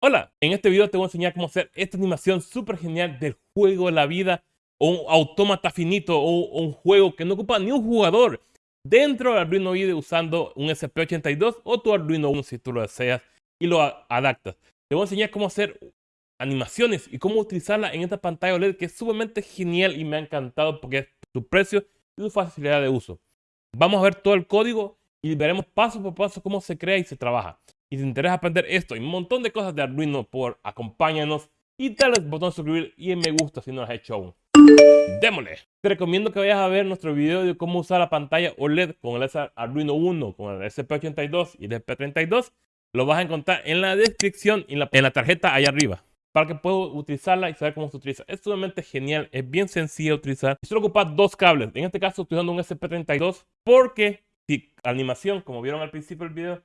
Hola, en este video te voy a enseñar cómo hacer esta animación súper genial del juego de la vida o un autómata finito o un juego que no ocupa ni un jugador dentro del Arduino IDE usando un SP82 o tu Arduino Uno si tú lo deseas y lo adaptas. Te voy a enseñar cómo hacer animaciones y cómo utilizarla en esta pantalla OLED que es sumamente genial y me ha encantado porque es su precio y su facilidad de uso. Vamos a ver todo el código y veremos paso por paso cómo se crea y se trabaja y te interesa aprender esto y un montón de cosas de Arduino, por acompáñanos y dale al botón suscribir y en me gusta si no lo has hecho aún. ¡Démosle! Te recomiendo que vayas a ver nuestro video de cómo usar la pantalla OLED con el Arduino 1, con el SP82 y el SP32. Lo vas a encontrar en la descripción y en la, en la tarjeta allá arriba para que puedas utilizarla y saber cómo se utiliza. Es sumamente genial, es bien sencillo de utilizar. Y solo ocupas dos cables. En este caso estoy usando un SP32 porque si animación, como vieron al principio del video,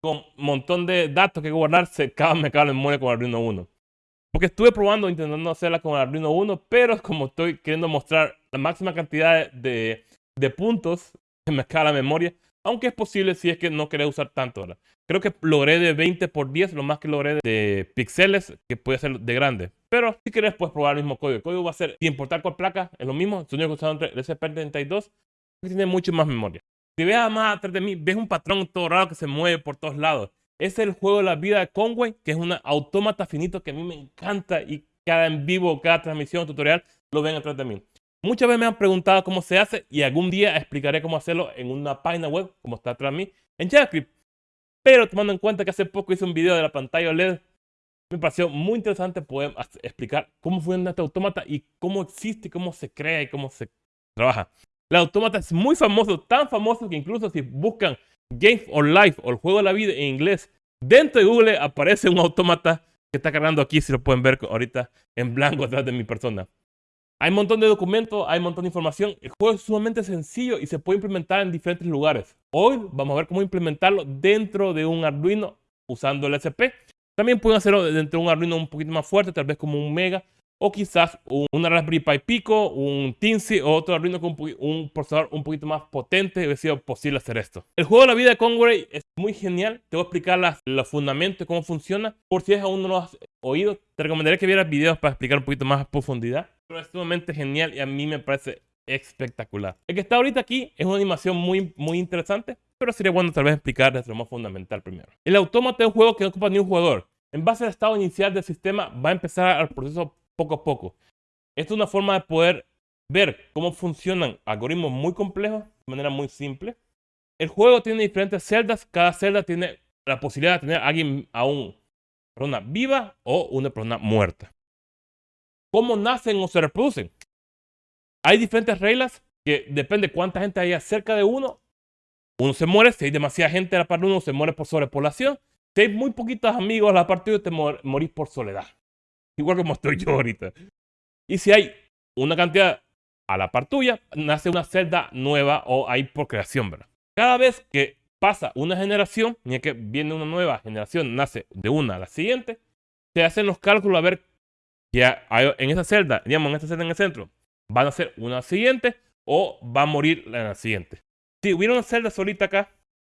con un montón de datos que guardarse, cada me cabe en memoria con Arduino 1. Porque estuve probando, intentando hacerla con Arduino 1, pero como estoy queriendo mostrar la máxima cantidad de, de puntos, que me cabe la memoria, aunque es posible si es que no querés usar tanto. ahora. Creo que logré de 20 por 10, lo más que logré de píxeles, que puede ser de grande. Pero si querés, puedes probar el mismo código. El código va a ser, sin importar cuál placa, es lo mismo. El único que entre el SP32, que tiene mucho más memoria. Si ves más atrás de mí, ves un patrón todo raro que se mueve por todos lados. Es el juego de la vida de Conway, que es un autómata finito que a mí me encanta y cada en vivo, cada transmisión, tutorial, lo ven atrás de mí. Muchas veces me han preguntado cómo se hace y algún día explicaré cómo hacerlo en una página web, como está atrás de mí, en JavaScript. Pero tomando en cuenta que hace poco hice un video de la pantalla OLED, me pareció muy interesante poder explicar cómo funciona este autómata y cómo existe, cómo se crea y cómo se trabaja. El autómata es muy famoso, tan famoso que incluso si buscan Game or Life o el juego de la vida en inglés, dentro de Google aparece un autómata que está cargando aquí, si lo pueden ver ahorita en blanco atrás de mi persona. Hay un montón de documentos, hay un montón de información. El juego es sumamente sencillo y se puede implementar en diferentes lugares. Hoy vamos a ver cómo implementarlo dentro de un Arduino usando el SP. También pueden hacerlo dentro de un Arduino un poquito más fuerte, tal vez como un Mega o quizás un, Raspberry Pi Pico, un Tinsy o otro Arduino con un, procesador un poquito más potente hubiera sido posible hacer esto. El juego de la vida de Conway es muy genial. Te voy a explicar los fundamentos y cómo funciona. Por si aún no lo has oído, te recomendaría que vieras videos para explicar un poquito más a profundidad. Pero es sumamente genial y a mí me parece espectacular. El que está ahorita aquí es una animación muy, muy interesante, pero sería bueno tal vez explicar desde lo más fundamental primero. El autómata es un juego que no ocupa ni un jugador. En base al estado inicial del sistema va a empezar el proceso poco a poco. Esto es una forma de poder ver cómo funcionan algoritmos muy complejos de manera muy simple. El juego tiene diferentes celdas. Cada celda tiene la posibilidad de tener a alguien, a una persona viva o una persona muerta. ¿Cómo nacen o se reproducen? Hay diferentes reglas que depende cuánta gente haya cerca de uno. Uno se muere, si hay demasiada gente a la par de uno, se muere por sobrepoblación. Si hay muy poquitos amigos a la par te morís por soledad igual como estoy yo ahorita. Y si hay una cantidad a la par tuya, nace una celda nueva o hay procreación, ¿verdad? Cada vez que pasa una generación, ni que viene una nueva generación, nace de una a la siguiente, se hacen los cálculos a ver que en esa celda, digamos, en esta celda en el centro, van a ser una siguiente o va a morir en la siguiente. Si hubiera una celda solita acá,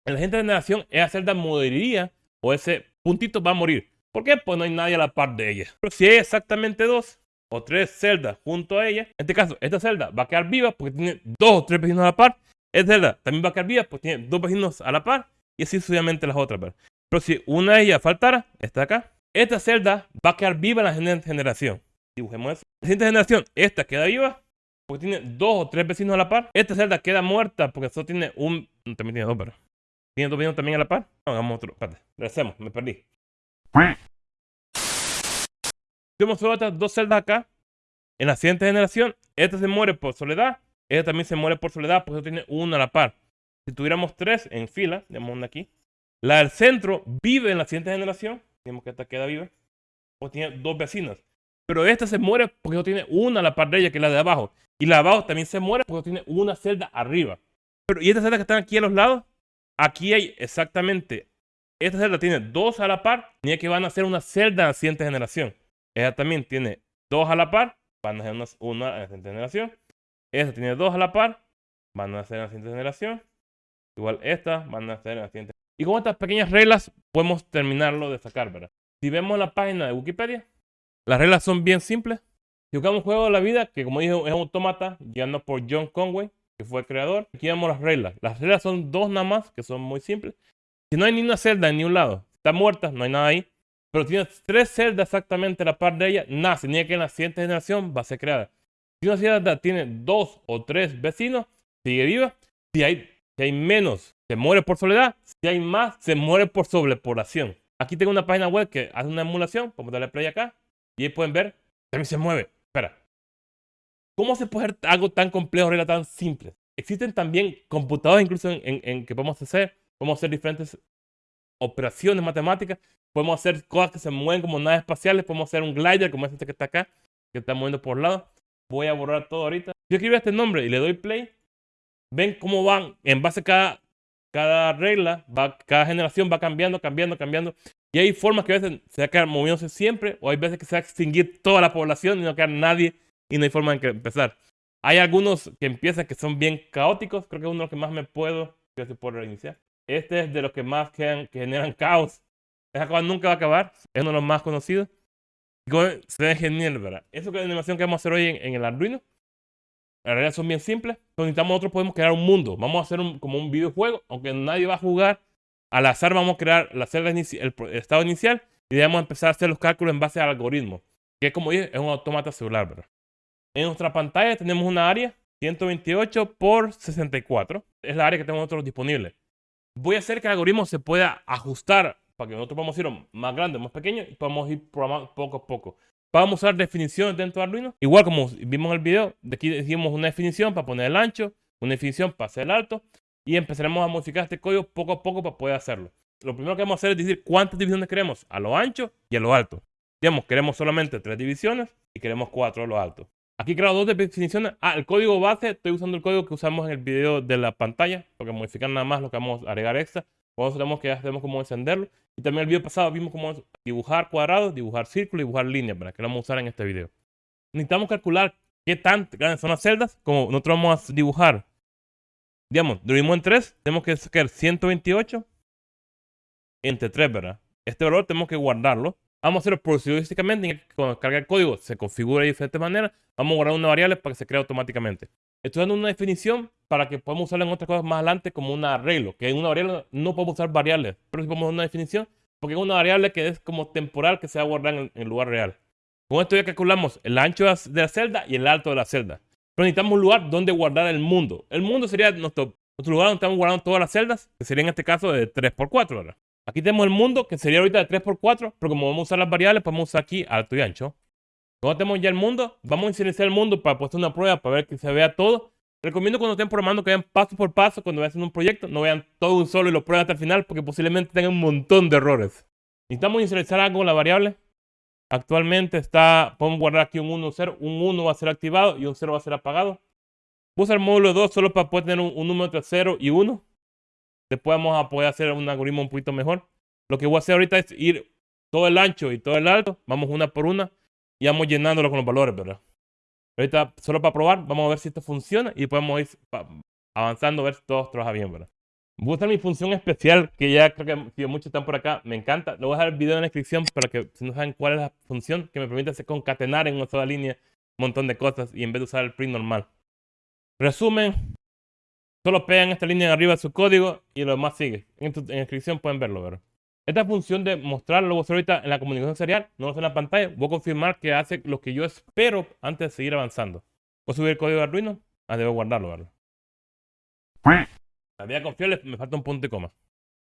en la siguiente generación, esa celda moriría o ese puntito va a morir. ¿Por qué? Pues no hay nadie a la par de ella. Pero si hay exactamente dos o tres celdas junto a ella, en este caso, esta celda va a quedar viva porque tiene dos o tres vecinos a la par. Esta celda también va a quedar viva porque tiene dos vecinos a la par. Y así sucesivamente las otras. Pero si una de ellas faltara, está acá. Esta celda va a quedar viva en la siguiente generación. Dibujemos eso. La siguiente generación, esta queda viva porque tiene dos o tres vecinos a la par. Esta celda queda muerta porque solo tiene un... También tiene dos, pero... ¿Tiene dos vecinos también a la par? hagamos otro. Espérate, hacemos, me perdí. Tenemos otras dos celdas acá. En la siguiente generación, esta se muere por soledad. Esta también se muere por soledad porque tiene una a la par. Si tuviéramos tres en fila, tenemos una aquí. La del centro vive en la siguiente generación. Digamos que esta queda viva. Pues tiene dos vecinas. Pero esta se muere porque no tiene una a la par de ella, que es la de abajo. Y la de abajo también se muere porque tiene una celda arriba. Pero, ¿y estas celdas que están aquí a los lados? Aquí hay exactamente esta celda tiene dos a la par, ni que van a ser una celda en la siguiente generación. Esta también tiene dos a la par, van a ser una en la siguiente generación. Esta tiene dos a la par, van a ser en la siguiente generación. Igual esta van a ser en la siguiente. Y con estas pequeñas reglas podemos terminarlo de sacar, ¿verdad? si vemos la página de Wikipedia, las reglas son bien simples. Si buscamos juego de la vida, que como dije es un automata, guiando por John Conway, que fue el creador, aquí vemos las reglas. Las reglas son dos nada más, que son muy simples. Si no hay ni una celda en ningún lado, está muerta, no hay nada ahí. Pero tiene tres celdas exactamente a la par de ella, nace, ni que en la siguiente generación va a ser creada. Si una celda tiene dos o tres vecinos, sigue viva. Si hay, si hay menos, se muere por soledad. Si hay más, se muere por sobrepoblación. Aquí tengo una página web que hace una emulación. Vamos a darle play acá. Y ahí pueden ver, también se mueve. Espera. ¿Cómo se puede hacer algo tan complejo, reglas tan simples? Existen también computadores incluso en, en, que podemos hacer. Podemos hacer diferentes operaciones matemáticas. Podemos hacer cosas que se mueven como naves espaciales. Podemos hacer un glider como este que está acá, que está moviendo por lado. Voy a borrar todo ahorita. Yo escribo este nombre y le doy play. Ven cómo van en base a cada, cada regla, va, cada generación va cambiando, cambiando, cambiando. Y hay formas que a veces se va a quedar moviéndose siempre, o hay veces que se va a extinguir toda la población y no quedar nadie y no hay forma que empezar. Hay algunos que empiezan que son bien caóticos, creo que es uno de los que más me puedo, si puedo reiniciar. Este es de los que más que generan caos. Esa cosa nunca va a acabar, es uno de los más conocidos. Se ve genial, ¿verdad? Eso que es la animación que vamos a hacer hoy en, el Arduino. En realidad son bien simples. Pero necesitamos nosotros podemos crear un mundo. Vamos a hacer un, como un videojuego, aunque nadie va a jugar. Al azar vamos a crear la celda el, estado inicial y debemos empezar a hacer los cálculos en base al algoritmo. Que como dije, es un automata celular, ¿verdad? En nuestra pantalla tenemos una área 128 por 64. Es la área que tenemos nosotros disponible. Voy a hacer que el algoritmo se pueda ajustar para que nosotros podamos ir más grande, más pequeño y podamos ir programando poco a poco. Vamos a usar definiciones dentro de Arduino. Igual como vimos en el video, de aquí decimos una definición para poner el ancho, una definición para hacer el alto y empezaremos a modificar este código poco a poco para poder hacerlo. Lo primero que vamos a hacer es decir cuántas divisiones queremos a lo ancho y a lo alto. Digamos, queremos solamente tres divisiones y queremos cuatro a lo alto. Aquí creo dos definiciones. Ah, el código base, estoy usando el código que usamos en el video de la pantalla, porque modificar nada más lo que vamos a agregar extra. Nosotros tenemos que hacemos cómo encenderlo. Y también el video pasado vimos cómo dibujar cuadrados, dibujar círculos, dibujar líneas, para que lo vamos a usar en este video. Necesitamos calcular qué tan grandes son las celdas, como nosotros vamos a dibujar. Digamos, dividimos en 3, tenemos que sacar 128 entre 3, ¿verdad? Este valor tenemos que guardarlo. Vamos a hacerlo proceduralísticamente. Cuando carga el código se configura de diferentes maneras. Vamos a guardar una variable para que se cree automáticamente. Estoy dando una definición para que podamos usarla en otras cosas más adelante como un arreglo. Que en una variable no podemos usar variables, pero sí podemos dar una definición porque es una variable que es como temporal que se va a guardar en el lugar real. Con esto ya calculamos el ancho de la celda y el alto de la celda. Pero necesitamos un lugar donde guardar el mundo. El mundo sería nuestro, nuestro lugar donde estamos guardando todas las celdas, que sería en este caso de 3x4, ¿verdad? Aquí tenemos el mundo, que sería ahorita de 3x4, pero como vamos a usar las variables, podemos usar aquí alto y ancho. Cuando tenemos ya el mundo, vamos a iniciar el mundo para hacer una prueba, para ver que se vea todo. Recomiendo cuando estén programando que vean paso por paso, cuando vayan haciendo un proyecto, no vean todo un solo y lo prueben hasta el final, porque posiblemente tengan un montón de errores. Necesitamos inicializar algo con la variable. Actualmente está, podemos guardar aquí un 1, 0. Un 1 va a ser activado y un 0 va a ser apagado. Voy usar el módulo 2 solo para poder tener un, número entre 0 y 1. Después vamos a poder hacer un algoritmo un poquito mejor. Lo que voy a hacer ahorita es ir todo el ancho y todo el alto. Vamos una por una y vamos llenándolo con los valores, ¿verdad? Ahorita, solo para probar, vamos a ver si esto funciona y podemos ir avanzando a ver si todo trabaja bien, ¿verdad? Voy a usar mi función especial, que ya creo que muchos están por acá, me encanta. Le voy a dejar el video en la descripción para que si no saben cuál es la función, que me permite hacer concatenar en una sola línea un montón de cosas y en vez de usar el print normal. Resumen, solo pegan esta línea de arriba de su código y lo demás sigue. En, la descripción pueden verlo, ¿verdad? Esta función de a hacer ahorita en la comunicación serial, no lo en la pantalla. Voy a confirmar que hace lo que yo espero antes de seguir avanzando. Voy a subir el código de Arduino. Ah, debo guardarlo, ¿verdad? Vida confiable me falta un punto y coma.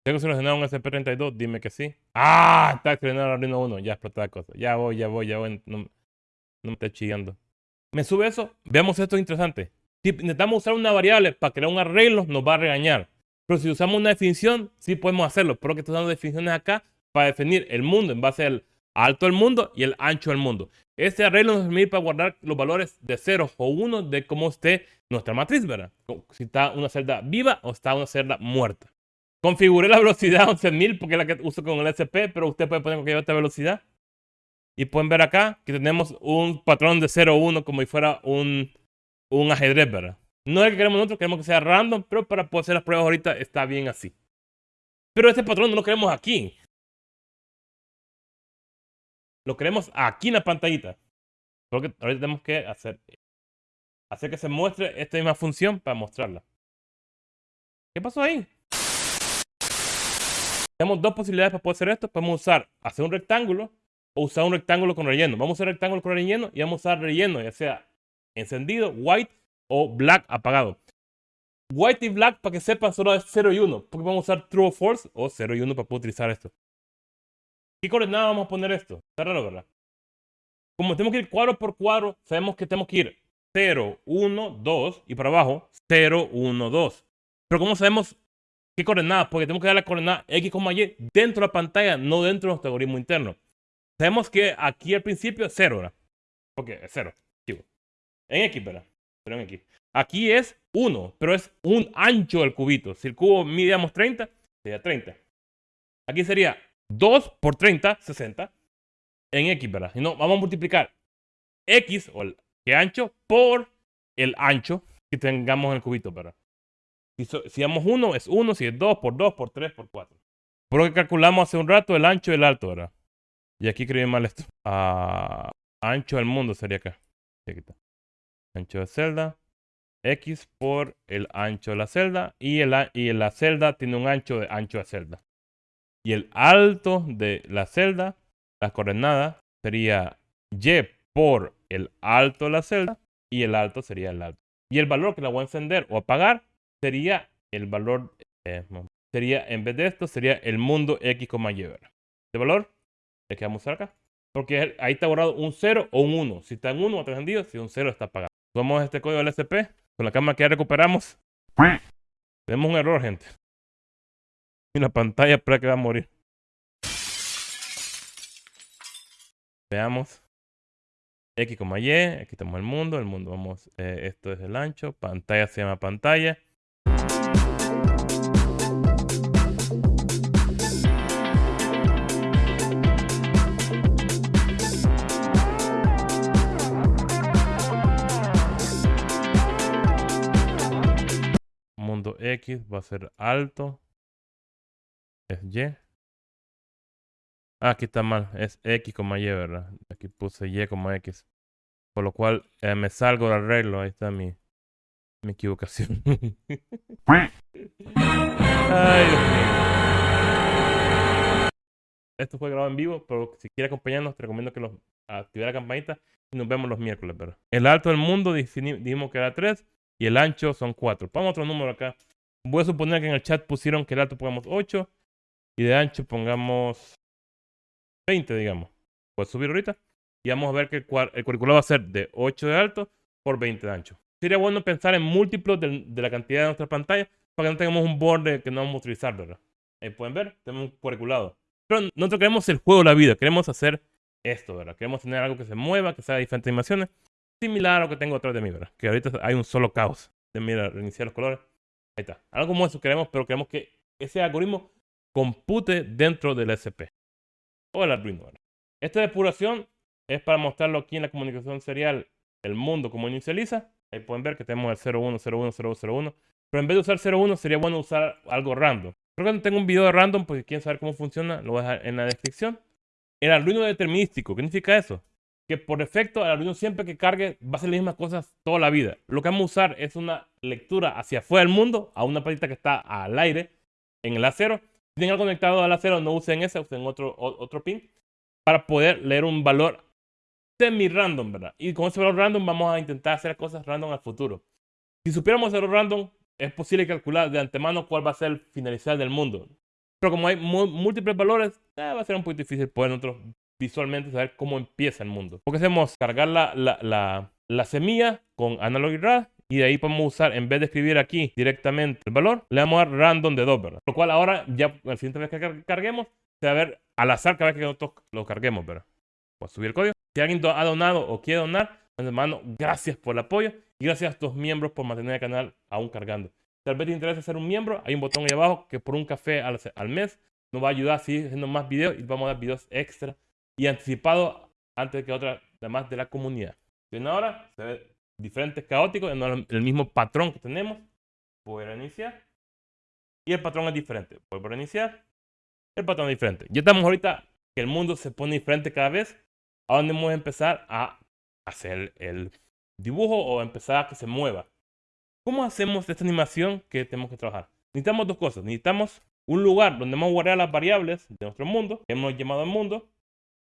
¿Tengo seleccionado un SP32? Dime que sí. ¡Ah! Está seleccionado el Arduino 1. Ya explotó la cosa. Ya voy, ya voy, ya voy. No, no me está chillando. Me sube eso. Veamos esto interesante. Si intentamos usar una variable para crear un arreglo, nos va a regañar. Pero si usamos una definición, sí podemos hacerlo. Pero que estoy dando definiciones acá para definir el mundo en base al alto del mundo y el ancho del mundo. Este arreglo nos permite para guardar los valores de 0 o 1 de cómo esté nuestra matriz, ¿verdad? Si está una celda viva o está una celda muerta. Configuré la velocidad a 11.000 porque es la que uso con el SP, pero usted puede poner cualquier otra velocidad. Y pueden ver acá que tenemos un patrón de 0 o 1 como si fuera un, un ajedrez, ¿verdad? No es que queremos nosotros, queremos que sea random, pero para poder hacer las pruebas ahorita está bien así. Pero este patrón no lo queremos aquí. lo queremos aquí en la pantallita. Porque ahorita tenemos que hacer, hacer que se muestre esta misma función para mostrarla. ¿Qué pasó ahí? Tenemos dos posibilidades para poder hacer esto. Podemos usar, hacer un rectángulo o usar un rectángulo con relleno. Vamos a usar rectángulo con relleno y vamos a usar relleno, ya sea encendido, white o black apagado. White y black, para que sepan, solo es 0 y 1. Porque vamos a usar true o false o 0 y 1 para poder utilizar esto. ¿Qué coordenada vamos a poner esto? Está raro, ¿verdad? Como tenemos que ir cuadro por cuadro, sabemos que tenemos que ir 0, 1, 2 y para abajo 0, 1, 2. Pero ¿cómo sabemos qué coordenada? Porque tenemos que dar la coordenada x, y dentro de la pantalla, no dentro de nuestro algoritmo interno. Sabemos que aquí al principio es 0, ¿verdad? Porque es 0. En x, ¿verdad? Pero en x. Aquí es 1, pero es un ancho del cubito. Si el cubo midíamos 30, sería 30. Aquí sería 2 por 30, 60. En x, ¿verdad? Y no, vamos a multiplicar x, o el que ancho, por el ancho que tengamos en el cubito, ¿verdad? Si, si damos 1, es 1. Si es 2, por 2, por 3, por 4. Por lo que calculamos hace un rato el ancho y el alto, ¿verdad? Y aquí escribí mal esto. Ah, ancho del mundo sería acá. Aquí está. Ancho de celda x por el ancho de la celda y, el, y la celda tiene un ancho de ancho de celda. Y el alto de la celda, la coordenada, sería y por el alto de la celda y el alto sería el alto. Y el valor que la voy a encender o apagar sería el valor, eh, sería en vez de esto, sería el mundo x, y. ¿De valor? El que vamos a usar acá. Porque ahí está borrado un 0 o un 1. Si está en 1, está encendido. Si un 0, está apagado. Tomamos este código LSP con la cámara que ya recuperamos. Tenemos un error, gente. Y la pantalla para que va a morir. Veamos. X, Y. Aquí estamos el mundo. El mundo, vamos. Eh, esto es el ancho. Pantalla se llama pantalla. X va a ser alto. Es Y. Ah, aquí está mal. Es X, Y, ¿verdad? Aquí puse Y X. Por lo cual eh, me salgo del arreglo. Ahí está mi, mi equivocación. Esto fue grabado en vivo, pero si quieres acompañarnos, te recomiendo que los active la campanita y nos vemos los miércoles, ¿verdad? El alto del mundo dijimos que era 3 y el ancho son 4. Pongamos otro número acá. Voy a suponer que en el chat pusieron que el alto pongamos 8 y de ancho pongamos 20, digamos. Puedes subir ahorita y vamos a ver que el, currículo va a ser de 8 de alto por 20 de ancho. Sería bueno pensar en múltiplos de, la cantidad de nuestra pantalla para que no tengamos un borde que no vamos a utilizar, ¿verdad? Ahí pueden ver, tenemos un curriculado. Pero nosotros queremos el juego de la vida, queremos hacer esto, ¿verdad? Queremos tener algo que se mueva, que sea de diferentes animaciones, similar a lo que tengo atrás de mí, ¿verdad? Que ahorita hay un solo caos. De mira, reiniciar los colores. Ahí está. Algo como eso queremos, pero queremos que ese algoritmo compute dentro del SP. O el Arduino. Esta depuración es para mostrarlo aquí en la comunicación serial el mundo como inicializa. Ahí pueden ver que tenemos el 01, 01, 001. Pero en vez de usar 01 sería bueno usar algo random. Creo que no tengo un video de random porque quieren saber cómo funciona, lo voy a dejar en la descripción. El Arduino determinístico, ¿qué significa eso? Que por defecto el Arduino siempre que cargue va a ser las mismas cosas toda la vida. Lo que vamos a usar es una lectura hacia afuera del mundo a una patita que está al aire en el acero. Si tienen algo conectado al acero, no usen ese, usen otro, otro pin para poder leer un valor semi-random, ¿verdad? Y con ese valor random vamos a intentar hacer cosas random al futuro. Si supiéramos hacerlo random, es posible calcular de antemano cuál va a ser el finalizar del mundo. Pero como hay múltiples valores, eh, va a ser un poquito difícil poder nosotros visualmente saber cómo empieza el mundo. Porque hacemos cargar la, la, la, semilla con analog y rad y de ahí podemos usar, en vez de escribir aquí directamente el valor, le vamos a dar random de 2, ¿verdad? Lo cual ahora, ya la siguiente vez que carguemos, se va a ver al azar cada vez que nosotros lo carguemos, ¿verdad? Pues subir el código. Si alguien ha donado o quiere donar, hermano, gracias por el apoyo y gracias a estos miembros por mantener el canal aún cargando. Tal vez te interesa ser un miembro, hay un botón ahí abajo que por un café al, al mes nos va a ayudar a seguir haciendo más videos y vamos a dar videos extra y anticipado antes que otras demás de la comunidad. Bien, ahora se ve diferentes caóticos, en el mismo patrón que tenemos. Voy a iniciar. Y el patrón es diferente. Vuelvo a iniciar. El patrón es diferente. Ya estamos ahorita que el mundo se pone diferente cada vez. a donde vamos a empezar a hacer el dibujo o empezar a que se mueva. ¿Cómo hacemos esta animación que tenemos que trabajar? Necesitamos dos cosas. Necesitamos un lugar donde vamos a guardar las variables de nuestro mundo, que hemos llamado el mundo.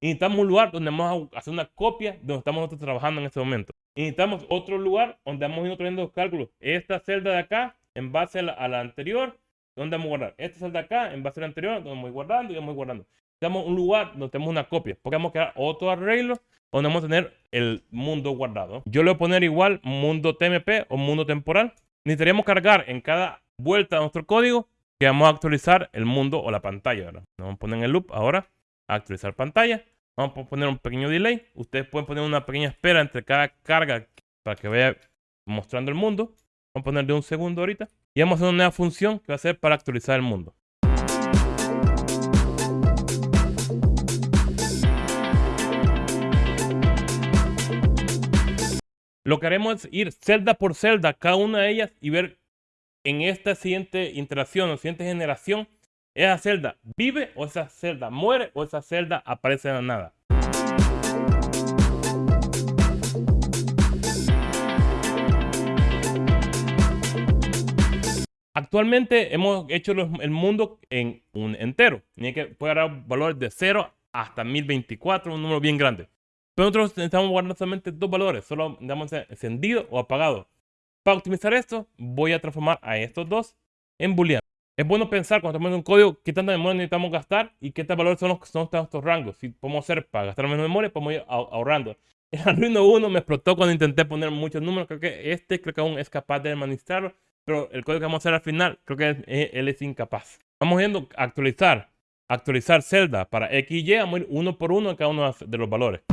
Y necesitamos un lugar donde vamos a hacer una copia de donde estamos nosotros trabajando en este momento. Y necesitamos otro lugar donde vamos a ir trayendo los cálculos. Esta celda de acá, en base a la, anterior, donde vamos a guardar. Esta celda de acá, en base a la anterior, donde vamos a ir guardando y vamos a ir guardando. Necesitamos un lugar donde tenemos una copia. Porque vamos a crear otro arreglo donde vamos a tener el mundo guardado. Yo le voy a poner igual mundo TMP o mundo temporal. Necesitaríamos cargar en cada vuelta de nuestro código que vamos a actualizar el mundo o la pantalla. Vamos a poner en el loop ahora, actualizar pantalla. Vamos a poner un pequeño delay. Ustedes pueden poner una pequeña espera entre cada carga para que vaya mostrando el mundo. Vamos a poner de un segundo ahorita. Y vamos a hacer una nueva función que va a ser para actualizar el mundo. Lo que haremos es ir celda por celda, cada una de ellas, y ver en esta siguiente interacción o siguiente generación, esa celda vive o esa celda muere o esa celda aparece de la nada. Actualmente hemos hecho el mundo en un entero. Tiene que puede dar valores de 0 hasta 1024, un número bien grande. Pero nosotros necesitamos guardar solamente dos valores, solo damos encendido o apagado. Para optimizar esto, voy a transformar a estos dos en booleano. Es bueno pensar cuando estamos en un código qué tanta memoria necesitamos gastar y qué tal valores son los son estos rangos. Si podemos hacer para gastar menos memoria, podemos ir ahorrando. El Arduino 1 me explotó cuando intenté poner muchos números. Creo que este creo que aún es capaz de administrarlo. Pero el código que vamos a hacer al final, creo que él es incapaz. Vamos viendo actualizar. Actualizar celda para X y Y. Vamos a ir uno por uno en cada uno de los valores.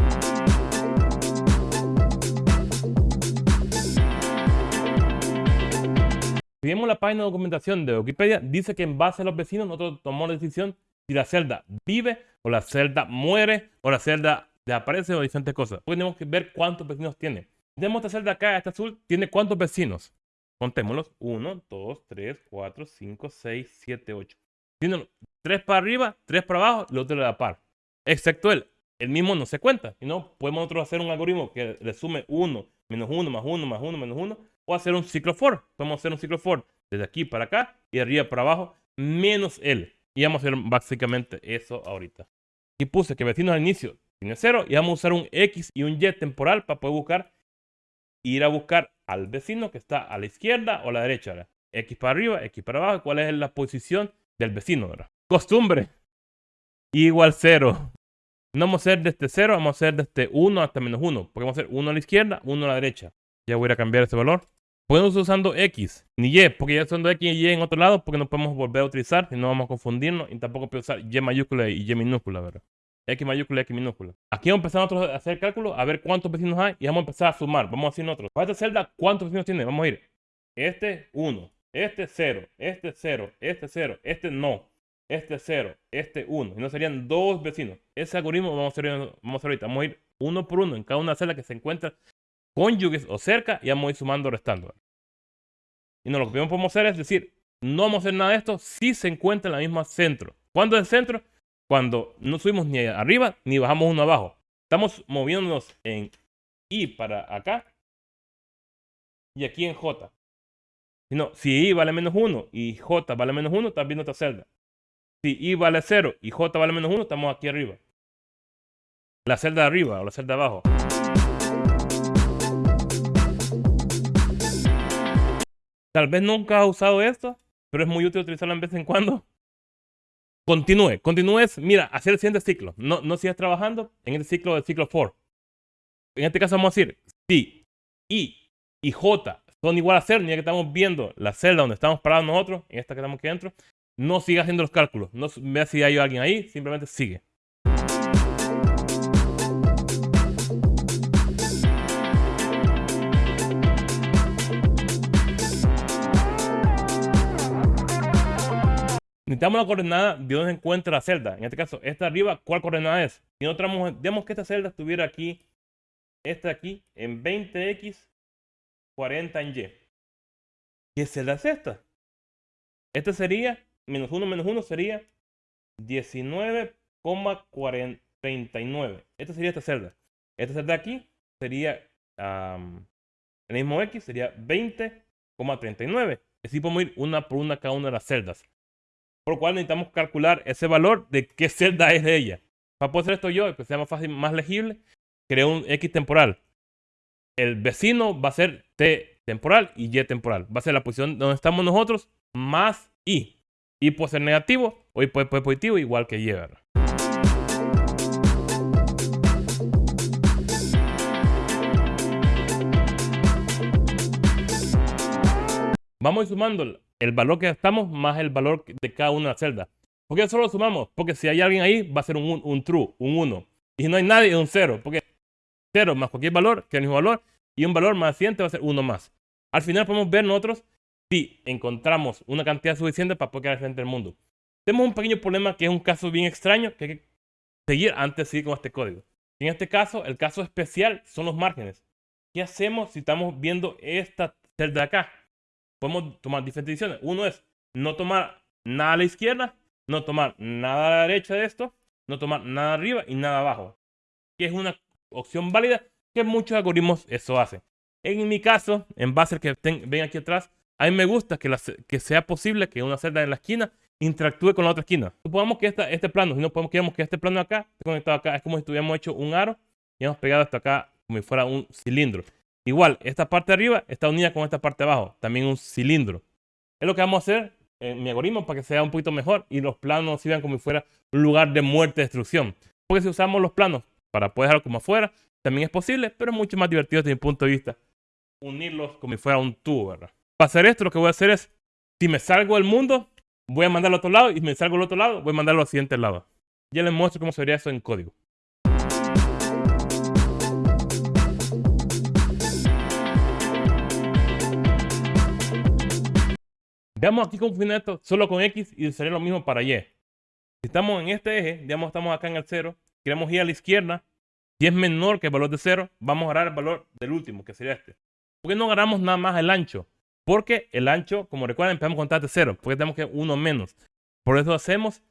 Si vemos la página de documentación de Wikipedia, dice que en base a los vecinos nosotros tomamos la decisión si la celda vive o la celda muere o la celda desaparece o diferentes cosas. tenemos que ver cuántos vecinos tiene. Tenemos esta celda acá, esta azul, tiene cuántos vecinos. Contémoslos. 1, 2, 3, 4, 5, 6, 7, 8. Tiene 3 para arriba, 3 para abajo, el otro le da par. Excepto él. El mismo no se cuenta. Y no, podemos nosotros hacer un algoritmo que le sume 1, menos 1, más 1, más 1, menos 1 o hacer un ciclo for. Podemos hacer un ciclo for desde aquí para acá y arriba para abajo, menos L. Y vamos a hacer básicamente eso ahorita. Aquí puse que vecinos al inicio tiene 0 y vamos a usar un X y un Y temporal para poder buscar, ir a buscar al vecino que está a la izquierda o a la derecha. X para arriba, X para abajo, cuál es la posición del vecino. Costumbre. Igual 0. No vamos a hacer desde 0, vamos a hacer desde 1 hasta menos 1. Porque vamos a hacer 1 a la izquierda, 1 a la derecha. Ya voy a cambiar ese valor. Podemos estar usando X, ni Y, porque ya usando X y Y en otro lado, porque no podemos volver a utilizar, si no vamos a confundirnos, y tampoco puedo usar Y mayúscula y Y minúscula, ¿verdad? X mayúscula y X minúscula. Aquí vamos a empezar a hacer cálculo, a ver cuántos vecinos hay, y vamos a empezar a sumar. Vamos a decir nosotros, para esta celda, ¿cuántos vecinos tiene? Vamos a ir, este 1, este 0, este 0, este 0, este no, este 0, este 1, y no serían dos vecinos. Ese algoritmo vamos a hacer, vamos a hacer ahorita, vamos a ir uno por uno en cada una celda que se encuentra cónyuges o cerca y vamos a ir sumando restando. Y no, lo que podemos hacer es decir, no vamos a hacer nada de esto si se encuentra en la misma centro. ¿Cuándo es el centro? Cuando no subimos ni arriba ni bajamos uno abajo. Estamos moviéndonos en I para acá y aquí en J. No, si I vale menos 1 y J vale menos 1, estás viendo otra celda. Si I vale 0 y J vale menos 1, estamos aquí arriba. La celda de arriba o la celda de abajo. Tal vez nunca has usado esto, pero es muy útil utilizarlo en vez en cuando. Continúe, continúes, mira, hacer el siguiente ciclo. No, no sigas trabajando en este ciclo del ciclo for. En este caso vamos a decir, si I y J son igual a 0, ni que estamos viendo la celda donde estamos parados nosotros, en esta que estamos aquí dentro, no siga haciendo los cálculos. No vea si hay alguien ahí, simplemente sigue. Necesitamos la coordenada de donde encuentra la celda. En este caso, esta arriba, ¿cuál coordenada es? Si nosotros digamos que esta celda estuviera aquí, esta aquí, en 20x, 40 en y. ¿Qué celda es esta? Esta sería, menos 1 menos 1 sería 19,40 39. Esta sería esta celda. Esta celda aquí sería el mismo X, sería 20,39. Así podemos ir una por una cada una de las celdas. Por lo cual necesitamos calcular ese valor de qué celda es de ella. Para poder hacer esto yo, que sea más fácil, más legible, creo un X temporal. El vecino va a ser T temporal y Y temporal. Va a ser la posición donde estamos nosotros más Y. Y puede ser negativo o Y puede ser positivo igual que Y. Vamos a ir sumando el valor que estamos más el valor de cada una de las celdas. ¿Por qué solo lo sumamos? Porque si hay alguien ahí, va a ser un, un true, un 1. Y si no hay nadie, es un 0. Porque 0 más cualquier valor, que es el mismo valor, y un valor más siguiente va a ser 1 más. Al final podemos ver nosotros si encontramos una cantidad suficiente para poder quedar frente al mundo. Tenemos un pequeño problema que es un caso bien extraño que hay que seguir antes de seguir con este código. En este caso, el caso especial son los márgenes. ¿Qué hacemos si estamos viendo esta celda acá? Podemos tomar diferentes decisiones. Uno es no tomar nada a la izquierda no tomar nada a la derecha de esto, no tomar nada arriba y nada abajo. Que es una opción válida que muchos algoritmos eso hacen. En mi caso, en base al que ven aquí atrás, a mí me gusta que, que sea posible que una celda en la esquina interactúe con la otra esquina. Supongamos que este plano, si no podemos que este plano acá conectado acá, es como si tuviéramos hecho un aro y hemos pegado esto acá como si fuera un cilindro. Igual, esta parte de arriba está unida con esta parte de abajo, también un cilindro. Es lo que vamos a hacer mi algoritmo para que sea un poquito mejor y los planos sirvan como si fuera un lugar de muerte, destrucción. Porque si usamos los planos para poder dejarlo como afuera, también es posible, pero es mucho más divertido desde mi punto de vista unirlos como si fuera un tubo, ¿verdad? Para hacer esto, lo que voy a hacer es, si me salgo del mundo, voy a mandarlo al otro lado y si me salgo al otro lado, voy a mandarlo al siguiente lado. Ya les muestro cómo sería eso en código. Veamos aquí funciona esto solo con X y sería lo mismo para Y. Si estamos en este eje, digamos estamos acá en el 0, queremos ir a la izquierda, si es menor que el valor de 0, vamos a agarrar el valor del último, que sería este. ¿Por qué no agarramos nada más el ancho? Porque el ancho, como recuerdan, empezamos contar de 0, porque tenemos que 1 menos. Por eso hacemos,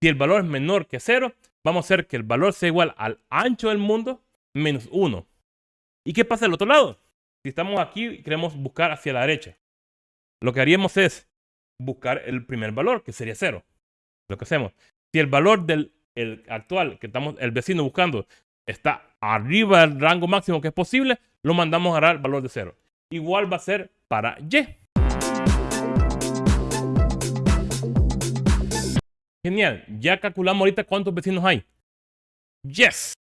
si el valor es menor que 0, vamos a hacer que el valor sea igual al ancho del mundo menos 1. ¿Y qué pasa del otro lado? Si estamos aquí y queremos buscar hacia la derecha, lo que haríamos es buscar el primer valor, que sería 0. Lo que hacemos. Si el valor del actual que estamos, el vecino buscando, está arriba del rango máximo que es posible, lo mandamos a dar el valor de 0. Igual va a ser para Y. Genial, ya calculamos ahorita cuántos vecinos hay. Yes.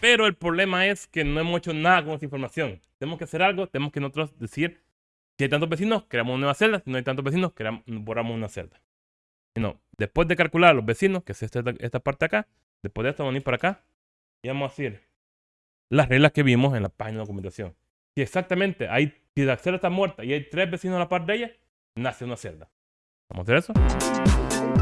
Pero el problema es que no hemos hecho nada con esa información. Tenemos que hacer algo, tenemos que nosotros decir si hay tantos vecinos, creamos una nueva celda. Si no hay tantos vecinos, creamos, borramos una celda. no, después de calcular los vecinos, que es esta, esta parte acá, después de esto vamos a venir para acá y vamos a decir las reglas que vimos en la página de documentación. Si exactamente hay, si la celda está muerta y hay tres vecinos a la parte de ella, nace una celda. ¿Vamos a hacer eso?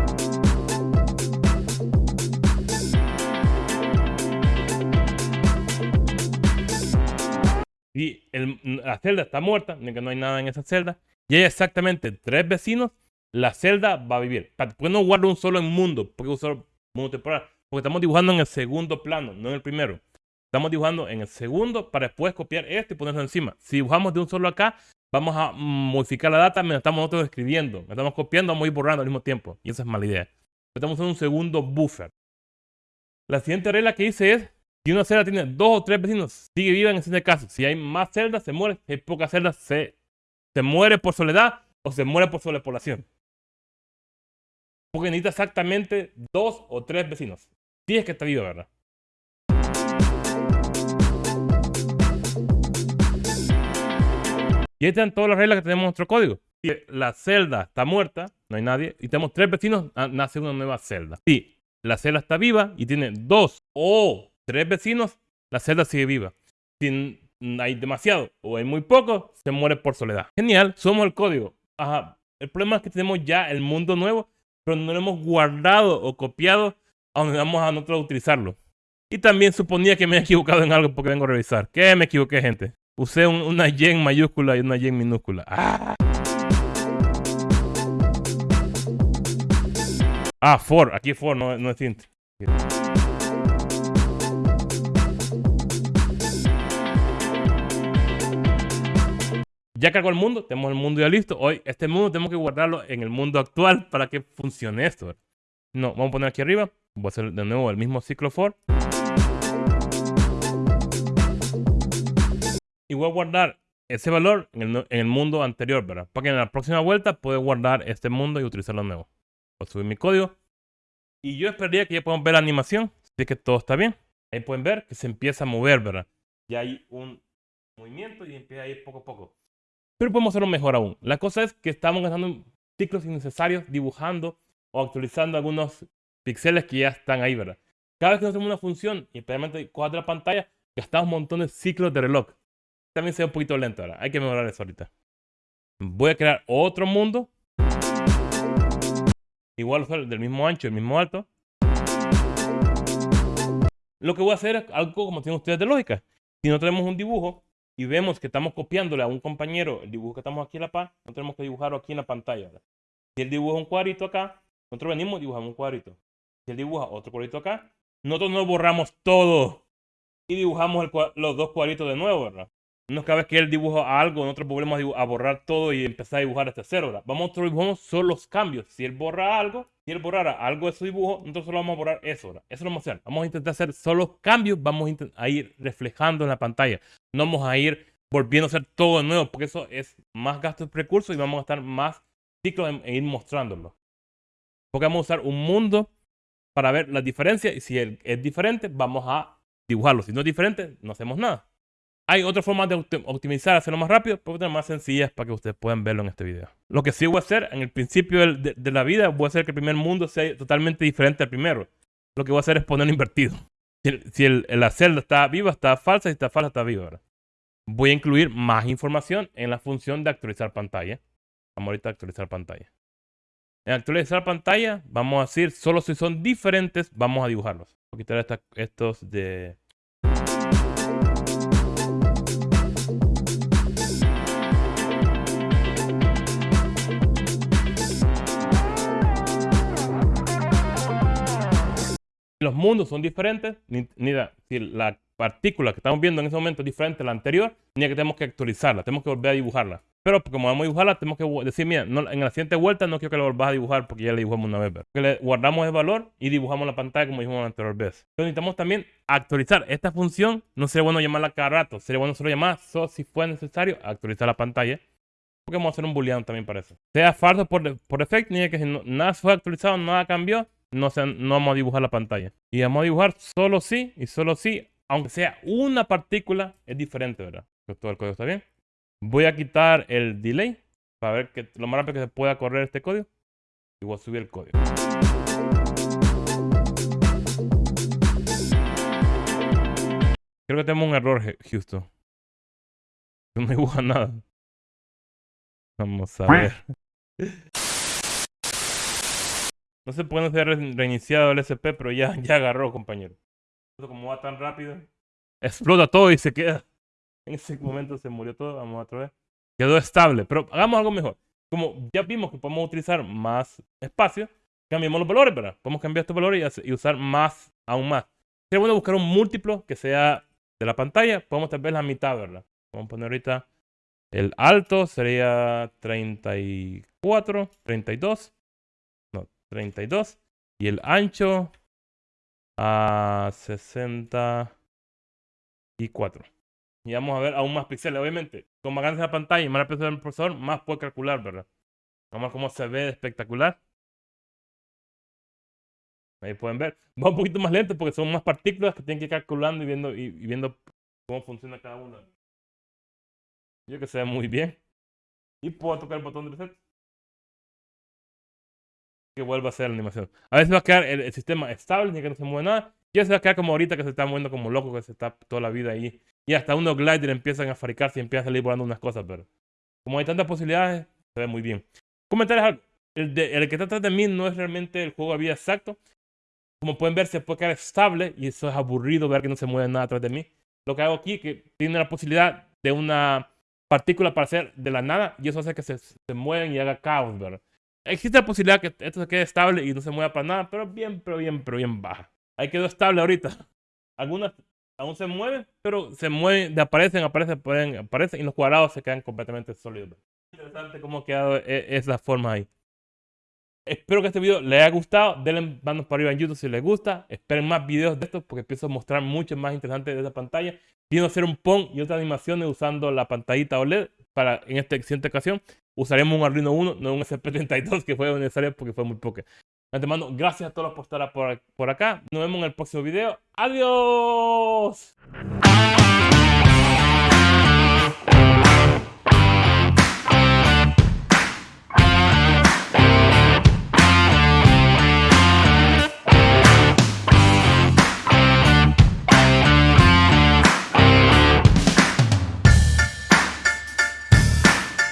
Y la celda está muerta, que no hay nada en esa celda, y hay exactamente tres vecinos, la celda va a vivir. ¿Por qué no guardo un solo en mundo? Porque usar mundo temporal. Porque estamos dibujando en el segundo plano, no en el primero. Estamos dibujando en el segundo para después copiar este y ponerlo encima. Si dibujamos de un solo acá, vamos a modificar la data mientras estamos nosotros escribiendo. Mientras estamos copiando, vamos a ir borrando al mismo tiempo. Y esa es mala idea. Estamos en un segundo buffer. La siguiente regla que hice es si una celda tiene dos o tres vecinos, sigue viva en ese caso. Si hay más celdas, se muere. Si hay pocas celdas, se, se muere por soledad o se muere por sobrepoblación. Porque necesita exactamente dos o tres vecinos. Si es que está viva, ¿verdad? Y ahí están todas las reglas que tenemos en nuestro código. Si la celda está muerta, no hay nadie, y tenemos tres vecinos, ah, nace una nueva celda. Si la celda está viva y tiene dos o tres vecinos, la celda sigue viva. Si hay demasiado o hay muy poco, se muere por soledad. Genial, somos el código. Ajá. El problema es que tenemos ya el mundo nuevo, pero no lo hemos guardado o copiado a donde vamos a nosotros utilizarlo. Y también suponía que me he equivocado en algo porque vengo a revisar. ¿Qué me equivoqué, gente? Usé una Y en mayúscula y una Y en minúscula. Ah, ah for. Aquí for, no, no es int. Ya cargó el mundo, tenemos el mundo ya listo. Hoy, este mundo tenemos que guardarlo en el mundo actual para que funcione esto. No, vamos a poner aquí arriba. Voy a hacer de nuevo el mismo ciclo for. Y voy a guardar ese valor en el, mundo anterior, ¿verdad? Para que en la próxima vuelta pueda guardar este mundo y utilizarlo de nuevo. Voy a subir mi código. Y yo esperaría que ya puedan ver la animación. Así que todo está bien. Ahí pueden ver que se empieza a mover, ¿verdad? Ya hay un movimiento y empieza a ir poco a poco. Pero podemos hacerlo mejor aún. La cosa es que estamos gastando ciclos innecesarios dibujando o actualizando algunos píxeles que ya están ahí, ¿verdad? Cada vez que hacemos una función y especialmente cuadra la pantalla, gastamos un montón de ciclos de reloj. También se ve un poquito lento ahora. Hay que mejorar eso ahorita. Voy a crear otro mundo. Igual del mismo ancho, el mismo alto. Lo que voy a hacer es algo como tienen ustedes de lógica. Si no tenemos un dibujo, y vemos que estamos copiándole a un compañero el dibujo que estamos aquí en la paz, no tenemos que dibujarlo aquí en la pantalla. Si él dibuja un cuadrito acá, nosotros venimos y dibujamos un cuadrito. Si él dibuja otro cuadrito acá, nosotros no borramos todo y dibujamos los dos cuadritos de nuevo, ¿verdad? No es cada vez que él dibuja algo, nosotros volvemos a, borrar todo y empezar a dibujar este cero, ¿verdad? Vamos, nosotros dibujamos solo los cambios. Si él borra algo, si él borrara algo de su dibujo, nosotros solo vamos a borrar eso, ¿verdad? Eso lo vamos a hacer. Vamos a intentar hacer solo cambios, vamos a ir reflejando en la pantalla. No vamos a ir volviendo a hacer todo de nuevo, porque eso es más gasto de recursos y vamos a estar más ciclos en, ir mostrándolo. Porque vamos a usar un mundo para ver la diferencia y si es diferente, vamos a dibujarlo. Si no es diferente, no hacemos nada. Hay otras formas de optimizar, hacerlo más rápido, pero otras más sencillas para que ustedes puedan verlo en este video. Lo que sí voy a hacer en el principio de, la vida, voy a hacer que el primer mundo sea totalmente diferente al primero. Lo que voy a hacer es ponerlo invertido. Si, la celda está viva, está falsa, si está falsa, está viva. Voy a incluir más información en la función de actualizar pantalla. Vamos ahorita a actualizar pantalla. En actualizar pantalla, vamos a decir, solo si son diferentes, vamos a dibujarlos. Voy a quitar estos de los mundos son diferentes, ni, si la partícula que estamos viendo en ese momento es diferente a la anterior, ni que tenemos que actualizarla, tenemos que volver a dibujarla. Pero como vamos a dibujarla, tenemos que decir, mira, en la siguiente vuelta no quiero que la volvás a dibujar porque ya la dibujamos una vez. Que le guardamos el valor y dibujamos la pantalla como dijimos la anterior vez. Entonces necesitamos también actualizar esta función. No sería bueno llamarla cada rato, sería bueno solo llamar, solo si fue necesario, actualizar la pantalla. Porque vamos a hacer un booleano también para eso. Sea falso por, por defecto, ni que si nada fue actualizado, nada cambió, no, no vamos a dibujar la pantalla. Y vamos a dibujar solo sí y solo sí, aunque sea una partícula, es diferente, ¿verdad? Todo el código está bien. Voy a quitar el delay para ver que lo más rápido que se pueda correr este código. Y voy a subir el código. Creo que tenemos un error, Houston. No dibuja nada. Vamos a ver. No se ha reiniciado el SP, pero ya, ya agarró, compañero. Como va tan rápido, explota todo y se queda. En ese momento se murió todo. Vamos otra vez. Quedó estable, pero hagamos algo mejor. Como ya vimos que podemos utilizar más espacio, cambiamos los valores, ¿verdad? Podemos cambiar estos valores y, usar más, aún más. Sería bueno buscar un múltiplo que sea de la pantalla. Podemos tal vez la mitad, ¿verdad? Vamos a poner ahorita el alto sería 34, 32. 32. Y el ancho a 64. Y vamos a ver aún más píxeles. Obviamente, con más grande la pantalla y más rápido el procesador, más puede calcular, ¿verdad? Vamos a ver cómo se ve espectacular. Ahí pueden ver. Va un poquito más lento porque son más partículas que tienen que ir calculando y viendo, y, viendo cómo funciona cada una. Yo que se ve muy bien. Y puedo tocar el botón de reset que vuelva a ser la animación. A veces va a quedar el, sistema estable, ni que no se mueve nada. Y a veces va a quedar como ahorita que se está moviendo como loco, que se está toda la vida ahí. Y hasta unos gliders empiezan a fabricarse y empiezan a salir volando unas cosas, pero como hay tantas posibilidades, se ve muy bien. Comentarios El, el que está atrás de mí no es realmente el juego de vida exacto. Como pueden ver, se puede quedar estable y eso es aburrido ver que no se mueve nada atrás de mí. Lo que hago aquí es que tiene la posibilidad de una partícula para hacer de la nada y eso hace que se, se muevan y haga caos, ¿verdad? Existe la posibilidad que esto se quede estable y no se mueva para nada, pero bien, pero bien, pero bien baja. Ahí quedó estable ahorita. Algunas aún se mueven, pero se mueven, aparecen, aparecen, pueden, aparecen y los cuadrados se quedan completamente sólidos. Interesante cómo ha quedado e, esa forma ahí. Espero que este video les haya gustado. Denle manos para arriba en YouTube si les gusta. Esperen más videos de estos porque a mostrar mucho más interesantes de esa pantalla. Quiero hacer un PON y otras animaciones usando la pantallita OLED. Para, en esta siguiente ocasión usaremos un Arduino 1, no un SP32 que fue necesario porque fue muy poco. Antemano, gracias a todos por estar por, por acá. Nos vemos en el próximo video. ¡Adiós!